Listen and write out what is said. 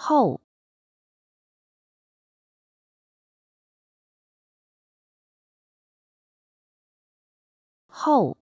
后。后。